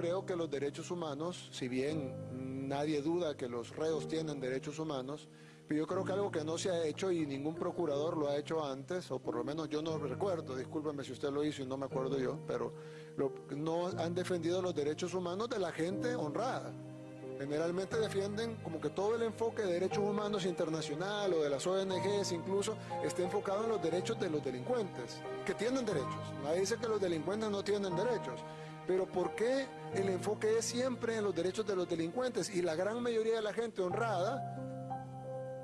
Creo que los derechos humanos, si bien nadie duda que los reos tienen derechos humanos, pero yo creo que algo que no se ha hecho y ningún procurador lo ha hecho antes, o por lo menos yo no recuerdo, discúlpeme si usted lo hizo y no me acuerdo yo, pero lo- no han defendido los derechos humanos de la gente honrada. Generalmente defienden como que todo el enfoque de derechos humanos internacional o de las ONGs incluso está enfocado en los derechos de los delincuentes, que tienen derechos. Nadie dice que los delincuentes no tienen derechos. Pero ¿por qué el enfoque es siempre en los derechos de los delincuentes? Y la gran mayoría de la gente honrada,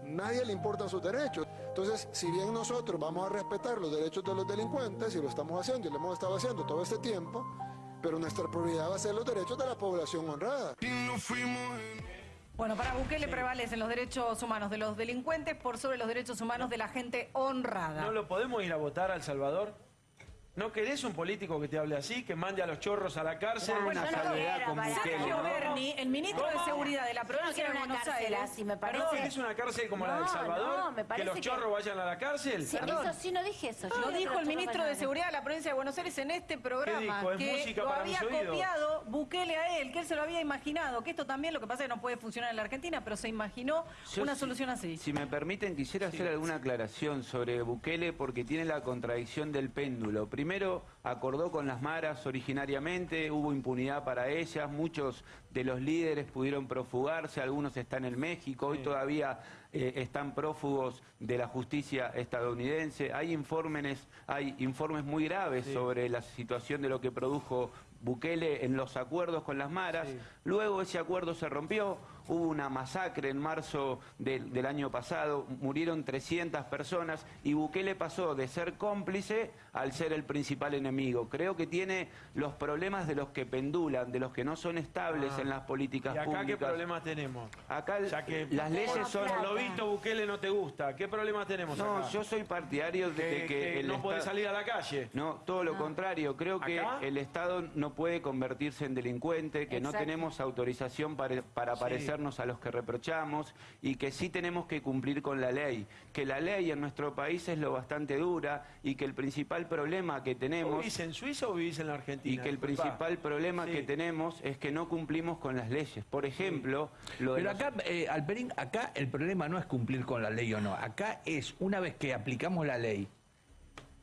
nadie le importan sus derechos. Entonces, si bien nosotros vamos a respetar los derechos de los delincuentes, y lo estamos haciendo y lo hemos estado haciendo todo este tiempo, pero nuestra prioridad va a ser los derechos de la población honrada. Bueno, para Bukele prevalecen los derechos humanos de los delincuentes por sobre los derechos humanos de la gente honrada. ¿No lo podemos ir a votar a El Salvador? ¿No querés un político que te hable así, que mande a los chorros a la cárcel? Bueno, una no, salvedad con Sergio Bukele, ¿no? Berni, el ministro de. Seguridad de la no provincia de una Buenos cárcel Aires. así, me ¿No parece. querés una cárcel como la de El No, Salvador? no, me ¿Que parece los que- chorros vayan a la cárcel? Sí, Perdón. eso sí no dije eso. Yo Lo dijo el los ministro de. Seguridad de la provincia de Buenos Aires en este programa dijo? Es que música lo para había mis copiado Bukele a él, que él se lo había imaginado, que esto también lo que pasa es que no puede funcionar en la Argentina, pero se imaginó Yo, una si- solución así. Si me permiten, quisiera hacer alguna aclaración sobre Bukele porque tiene la contradicción del péndulo. Primero, acordó con las maras originariamente, hubo impunidad para ellas, muchos de los líderes pudieron profugarse, algunos están en México, hoy todavía eh, están prófugos de la justicia estadounidense. Hay informes, hay informes muy graves sobre la situación de lo que produjo Bukele en los acuerdos con las maras. Luego ese acuerdo se rompió, hubo una masacre en marzo del, del año pasado, murieron 300 personas y Bukele pasó de ser cómplice al ser el principal enemigo. Creo que tiene los problemas de los que pendulan, de los que no son estables Ah. en las políticas ¿Y acá públicas. qué problemas tenemos? Acá que las leyes son... Lo visto Bukele no te gusta. ¿Qué problemas tenemos No, acá? yo soy partidario de que, que, que el no Estado- salir a la calle. No, todo lo contrario. Creo que ¿Acá? el Estado no puede convertirse en delincuente, que no tenemos autorización para, para Sí. A los que reprochamos y que sí tenemos que cumplir con la ley. Que la ley en nuestro país es lo bastante dura y que el principal problema que ¿Vos tenemos vivís en Suiza o vivís en la Argentina? y que el principal problema Sí. que tenemos es que no cumplimos con las leyes. Por ejemplo, lo de Pero los- acá, eh, Alperín, acá el problema no es cumplir con la ley o no. Acá es, una vez que aplicamos la ley,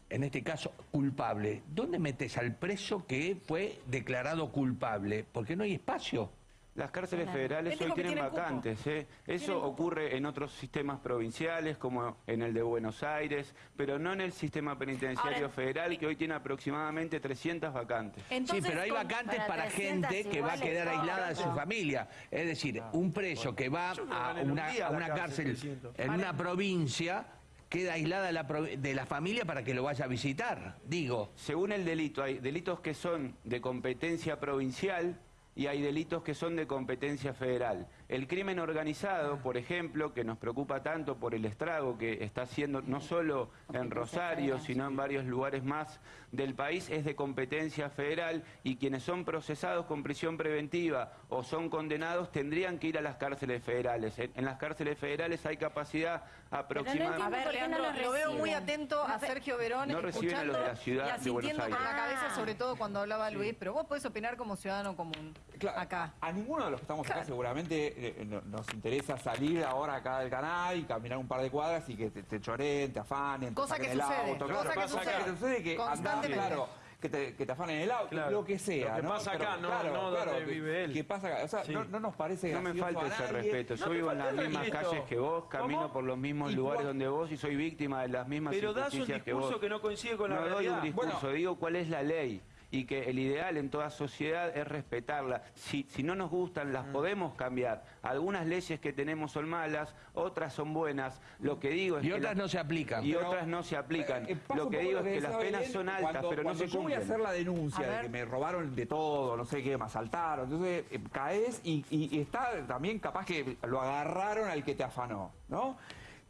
en este caso culpable, ¿dónde metes al preso que fue declarado culpable? Porque no hay espacio. Las cárceles Claro. federales hoy tienen vacantes. ¿eh? Eso Tienen ocurre en otros sistemas provinciales, como en el de Buenos Aires, pero no en el sistema penitenciario Ahora, federal, que hoy tiene aproximadamente 300 vacantes. Entonces, sí, pero hay con- vacantes para para, 300 gente que va a quedar aislada de su familia. Es decir, un preso que va a una, a una cárcel, cárcel 300. en una provincia queda aislada de la, provi- de la familia para que lo vaya a visitar. Digo, Según el delito, hay delitos que son de competencia provincial y hay delitos que son de competencia federal. El crimen organizado, por ejemplo, que nos preocupa tanto por el estrago que está haciendo no solo en Rosario, sino en varios lugares más del país, es de competencia federal y quienes son procesados con prisión preventiva o son condenados tendrían que ir a las cárceles federales. En, en las cárceles federales hay capacidad A aproximadamente... ver, ¿Por qué no Leandro, los lo veo muy reciben? atento a Sergio Verón No reciben a los de la ciudad y de asintiendo Buenos Aires. con la cabeza, Ah. sobre todo cuando hablaba Luis, pero vos podés opinar como ciudadano común Claro, acá. A ninguno de los que estamos acá seguramente eh, no- nos interesa salir ahora acá del canal y caminar un par de cuadras y que te, te choreen, te afanen, te Cosa que saquen el sucede, auto. cosa claro, que sucede. Que te sucede que andás, claro, que te, que te afanen el auto, Claro. lo que sea. Lo que ¿no? pasa Pero, acá, no- claro, no donde claro, que- vive él. que pasa acá. O sea, Sí. no, no nos parece No me falta ese respeto. Yo te vivo en las mismas calles que vos, camino ¿Cómo? por los mismos lugares donde vos y soy víctima de las mismas Pero das un injusticias que discurso vos. que no coincide con la no doy realidad. un discurso, Bueno. digo cuál es la ley y que el ideal en toda sociedad es respetarla. Si, si no nos gustan, Mm. las podemos cambiar. Algunas leyes que tenemos son malas, otras son buenas. Lo que digo es y que otras la- no se aplican. y Pero, otras no se aplican. Eh, lo que digo es que las penas Belén, son altas, cuando- pero no se yo voy a cumplen. hacer la denuncia de que me robaron de todo, no sé qué, me asaltaron, entonces eh, caes y, y- y está también capaz que lo agarraron al que te afanó, ¿no?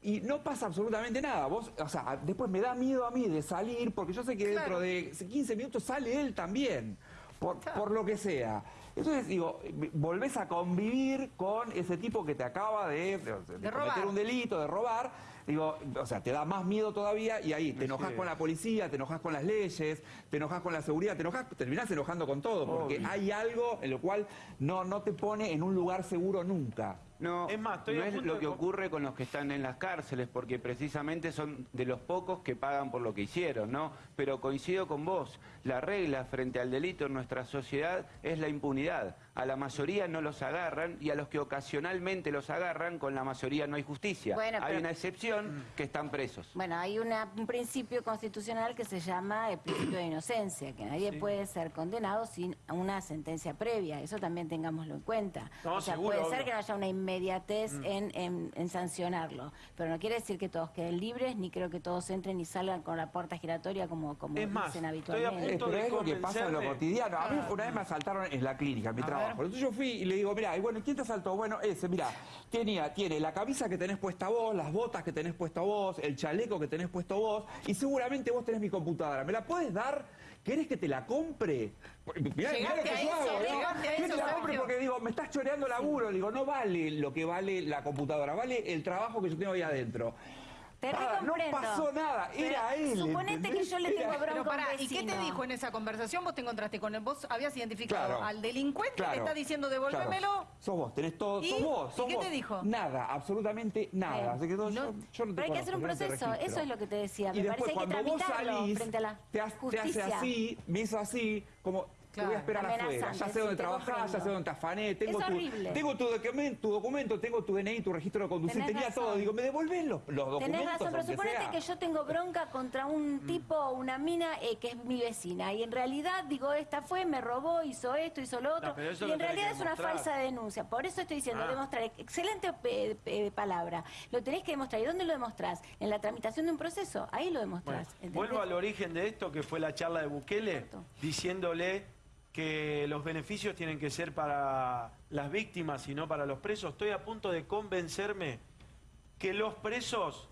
Y no pasa absolutamente nada. Vos, o sea, después me da miedo a mí de salir, porque yo sé que dentro de 15 minutos sale él también, por, por lo que sea. Entonces, digo, volvés a convivir con ese tipo que te acaba de, de- de cometer robar. un delito, de robar, Digo, o sea, te da más miedo todavía y ahí te enojas Sí. con la policía, te enojas con las leyes, te enojas con la seguridad, te enojas, terminás enojando con todo, porque Obvio. hay algo en lo cual no, no te pone en un lugar seguro nunca. No, Es más, estoy no es lo de que ocurre con los que están en las cárceles, porque precisamente son de los pocos que pagan por lo que hicieron, ¿no? Pero coincido con vos, la regla frente al delito en nuestra sociedad es la impunidad. A la mayoría no los agarran y a los que ocasionalmente los agarran, con la mayoría no hay justicia. Bueno, hay pero- una excepción que están presos. Bueno, hay una- un principio constitucional que se llama el principio de inocencia, que nadie puede ser condenado sin una sentencia previa. Eso también tengámoslo en cuenta. No, o sea, seguro, puede ser obvio. que no haya una inmediatez en, en- en sancionarlo, pero no quiere decir que todos queden libres, ni creo que todos entren y salgan con la puerta giratoria como, como Es más, dicen estoy a habitualmente. Eh, Punto pero de es lo que pasa en lo cotidiano. A mí una vez me asaltaron en la clínica, en mi trabajo. Entonces yo fui y le digo, mira, y bueno, ¿quién te asaltó? Bueno, ese, mira, tenía, tiene la camisa que tenés puesta vos, las botas que tenés puesta vos, el chaleco que tenés puesto vos, y seguramente vos tenés mi computadora. ¿Me la puedes dar? ¿Querés que te la compre? Mirá, mirá lo que yo hago, ¿no? llegaste a ¿Querés que eso, te la compre? Porque digo, me estás choreando laburo. Digo, no vale lo que vale la computadora, vale el trabajo que yo tengo ahí adentro. Te Nada, no pasó nada, era Pero él. Suponete que yo le Era- tengo bronca Pero a un pará, ¿y qué te dijo en esa conversación? Vos te encontraste con él, vos habías identificado Claro. al delincuente, Claro, está diciendo claro. devolvémelo. Sos vos, tenés todo, ¿Y? sos vos, ¿Y sos qué vos. te dijo? Nada, absolutamente nada. Bien. Así que no, Y no- yo, yo no te Pero hay que hacer un proceso, eso es lo que te decía. Y Me después parece que hay que cuando vos tramitarlo salís, frente a la te, ha- te hace así, me hizo así, como te voy a esperar afuera. Ya sé dónde trabajás, ya sé dónde te afané, tengo Es tu, horrible. tengo tu documento, tu documento, tengo tu DNI, tu registro de conducir, Tenés tenía razón. todo. Digo, ¿me devolvés los, los documentos? Tenés razón, pero suponete sea? que yo tengo bronca contra un tipo o una mina eh, que es mi vecina y en realidad digo, esta fue, me robó, hizo esto, hizo lo otro No, y lo en realidad es una falsa denuncia. Por eso estoy diciendo, Ah. demostrar, excelente eh, eh, palabra, lo tenés que demostrar. ¿Y dónde lo demostrás? En la tramitación de un proceso, ahí lo demostrás. vuelvo al origen de esto, que fue la charla de Bukele, Exacto. diciéndole que los beneficios tienen que ser para las víctimas y no para los presos. Estoy a punto de convencerme que los presos,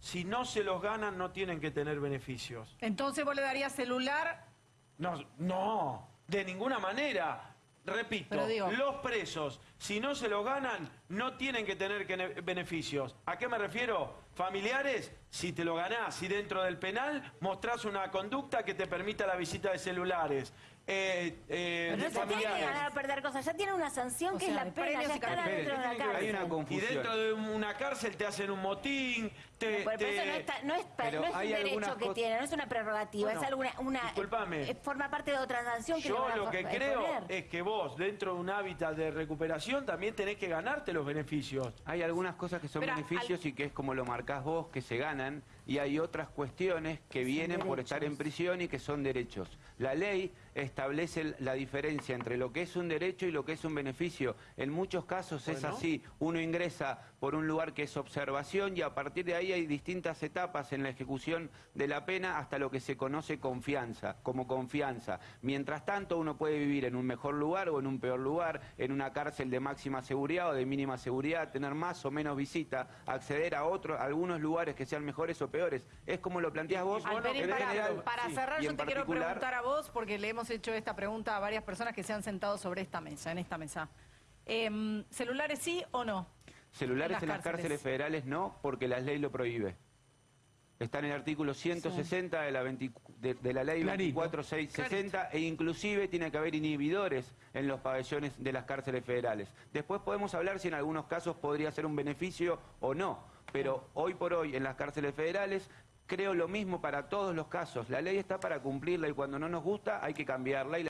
si no se los ganan, no tienen que tener beneficios. Entonces vos le darías celular. No, no, de ninguna manera. Repito, digo- los presos, si no se los ganan, no tienen que tener que beneficios. ¿A qué me refiero? Familiares, si te lo ganás, si dentro del penal mostrás una conducta que te permita la visita de celulares. Eh, eh, Pero no se tiene que ganar o perder cosas, ya tiene una sanción O que sea, es la pena, ya y está carpetas. dentro de una cárcel. Hay una Y dentro de una cárcel te hacen un motín, te... Pero te- eso no, está- no es, Pero no es un derecho que tiene, no es una prerrogativa, Bueno, es alguna una discúlpame. eh, forma parte de otra sanción que Yo a lo que eh, creo poner. es que vos, dentro de un hábitat de recuperación, también tenés que ganarte los beneficios. Hay algunas cosas que son Pero, beneficios y que es como lo marcás vos, que se ganan, y hay otras cuestiones que vienen por estar en prisión y que son derechos. La ley establece la diferencia entre lo que es un derecho y lo que es un beneficio. En muchos casos es así. Uno ingresa por un lugar que es observación y a partir de ahí hay distintas etapas en la ejecución de la pena hasta lo que se conoce confianza, como confianza. Mientras tanto, uno puede vivir en un mejor lugar o en un peor lugar, en una cárcel de máxima seguridad o de mínima seguridad, tener más o menos visita, acceder a otros, a algunos lugares que sean mejores o peores. Es como lo planteás vos. bueno, Alperín, en para, general, para sí. cerrar, yo te quiero preguntar a vos, porque le hemos hecho esta pregunta a varias personas que se han sentado sobre esta mesa, en esta mesa. Em, ¿Celulares sí o no? Celulares En en las cárceles. cárceles federales no, porque la ley lo prohíbe. Está en el artículo 160 de, la 20 de- de la ley Clarito. 24660 e inclusive tiene que haber inhibidores en los pabellones de las cárceles federales. Después podemos hablar si en algunos casos podría ser un beneficio o no, pero hoy por hoy en las cárceles federales creo lo mismo para todos los casos. La ley está para cumplirla y cuando no nos gusta hay que cambiarla.